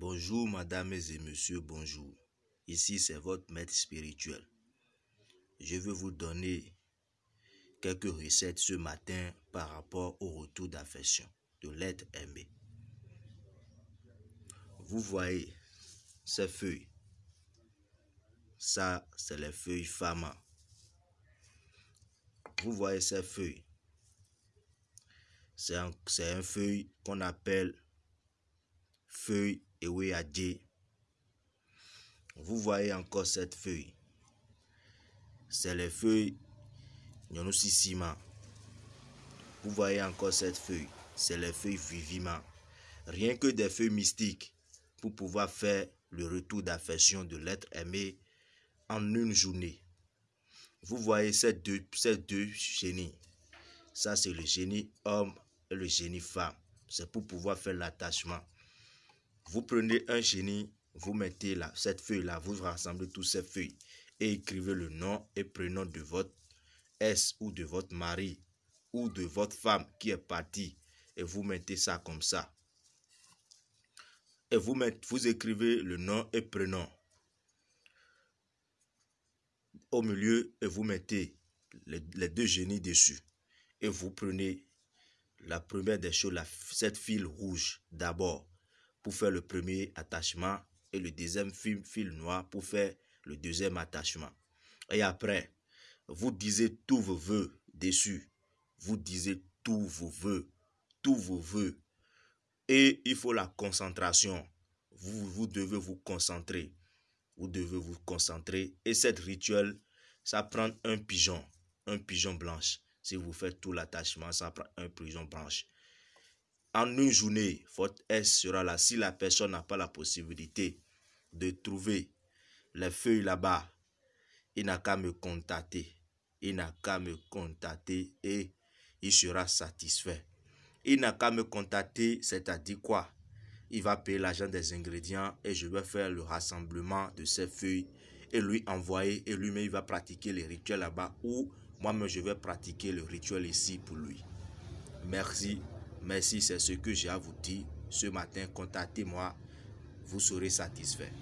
Bonjour, mesdames et messieurs, bonjour. Ici, c'est votre maître spirituel. Je veux vous donner quelques recettes ce matin par rapport au retour d'affection de l'être aimé. Vous voyez ces feuilles. Ça, c'est les feuilles Fama. Vous voyez ces feuilles. C'est un, un, feuille qu'on appelle feuille Eweyadje. Vous voyez encore cette feuille. C'est les feuilles Nyonosisima. Vous voyez encore cette feuille. C'est les feuilles Vivima. Rien que des feuilles mystiques pour pouvoir faire le retour d'affection de l'être aimé en une journée. Vous voyez ces deux, ces deux génies. Ça, c'est le génie homme et le génie femme. C'est pour pouvoir faire l'attachement. Vous prenez un génie, vous mettez là, cette feuille-là, vous rassemblez toutes ces feuilles et écrivez le nom et prénom de votre S ou de votre mari ou de votre femme qui est partie et vous mettez ça comme ça. Et vous, vous écrivez le nom et prénom au milieu et vous mettez les, deux génies dessus. Et vous prenez la première des choses, la, cette fil rouge d'abord faire le premier attachement et le deuxième fil, fil noir pour faire le deuxième attachement. Et après, vous disiez tous vos voeux dessus. Vous disiez tous vos voeux, tous vos voeux. Et il faut la concentration. Vous, vous devez vous concentrer. Vous devez vous concentrer. Et cette rituel, ça prend un pigeon, un pigeon blanche. Si vous faites tout l'attachement, ça prend un pigeon blanche. En une journée, votre S sera là. Si la personne n'a pas la possibilité de trouver les feuilles là-bas, il n'a qu'à me contacter. Il n'a qu'à me contacter et il sera satisfait. Il n'a qu'à me contacter, c'est-à-dire quoi? Il va payer l'argent des ingrédients et je vais faire le rassemblement de ces feuilles et lui envoyer et lui-même il va pratiquer les rituels là-bas ou moi-même je vais pratiquer le rituel ici pour lui. Merci, merci, c'est ce que j'ai à vous dire ce matin. Contactez-moi, vous serez satisfait.